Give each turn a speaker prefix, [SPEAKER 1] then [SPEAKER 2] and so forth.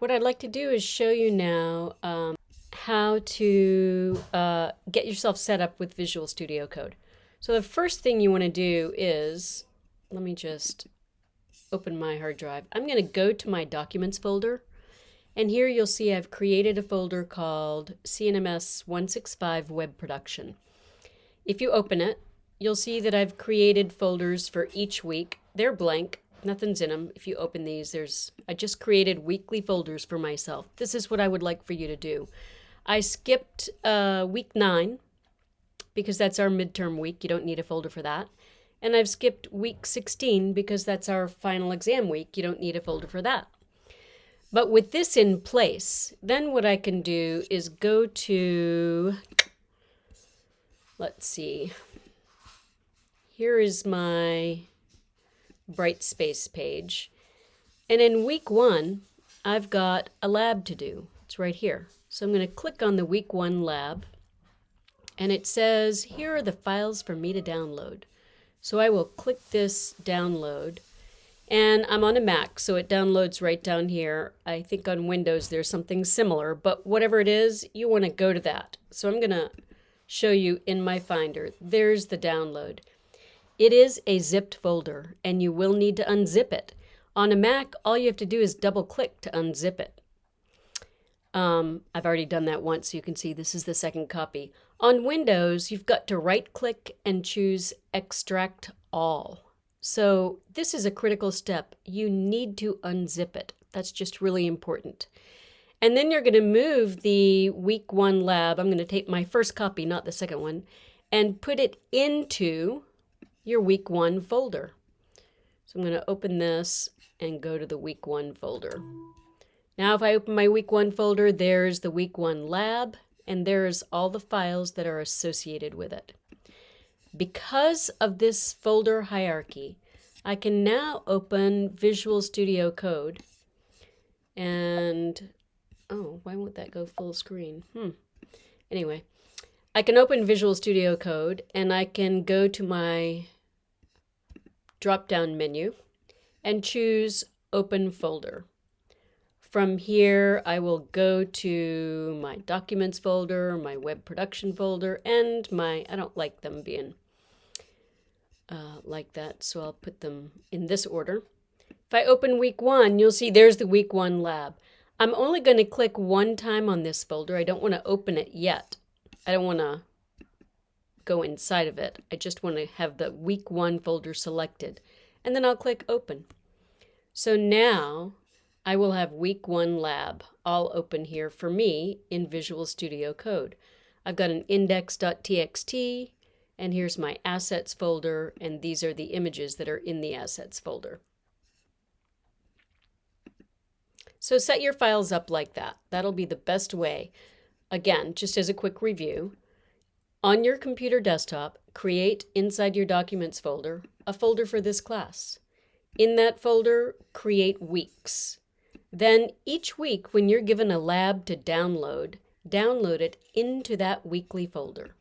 [SPEAKER 1] what I'd like to do is show you now um, how to uh, get yourself set up with Visual Studio Code. So the first thing you want to do is, let me just open my hard drive. I'm going to go to my Documents folder, and here you'll see I've created a folder called CNMS 165 Web Production. If you open it, you'll see that I've created folders for each week. They're blank, nothing's in them. If you open these, there's I just created weekly folders for myself. This is what I would like for you to do. I skipped uh, week nine because that's our midterm week. You don't need a folder for that. And I've skipped week 16 because that's our final exam week. You don't need a folder for that. But with this in place, then what I can do is go to, let's see, here is my Brightspace page. And in week one, I've got a lab to do. It's right here. So I'm going to click on the week one lab and it says, here are the files for me to download. So I will click this download and I'm on a Mac, so it downloads right down here. I think on Windows there's something similar, but whatever it is, you want to go to that. So I'm going to show you in my Finder. There's the download. It is a zipped folder and you will need to unzip it. On a Mac, all you have to do is double click to unzip it. Um, I've already done that once, so you can see this is the second copy. On Windows, you've got to right click and choose extract all. So this is a critical step. You need to unzip it. That's just really important. And then you're going to move the week one lab. I'm going to take my first copy, not the second one, and put it into your week one folder. So I'm going to open this and go to the week one folder. Now if I open my week one folder, there's the week one lab and there's all the files that are associated with it. Because of this folder hierarchy, I can now open Visual Studio Code and, oh, why won't that go full screen? Hmm. Anyway, I can open Visual Studio Code and I can go to my drop-down menu and choose Open Folder. From here, I will go to my Documents folder, my Web Production folder, and my, I don't like them being uh, like that, so I'll put them in this order. If I open week one, you'll see there's the week one lab. I'm only going to click one time on this folder. I don't want to open it yet. I don't want to go inside of it. I just want to have the week one folder selected. And then I'll click open. So now I will have week one lab all open here for me in Visual Studio Code. I've got an index.txt and here's my assets folder and these are the images that are in the assets folder. So set your files up like that. That'll be the best way. Again, just as a quick review, on your computer desktop, create inside your Documents folder a folder for this class. In that folder, create weeks. Then each week when you're given a lab to download, download it into that weekly folder.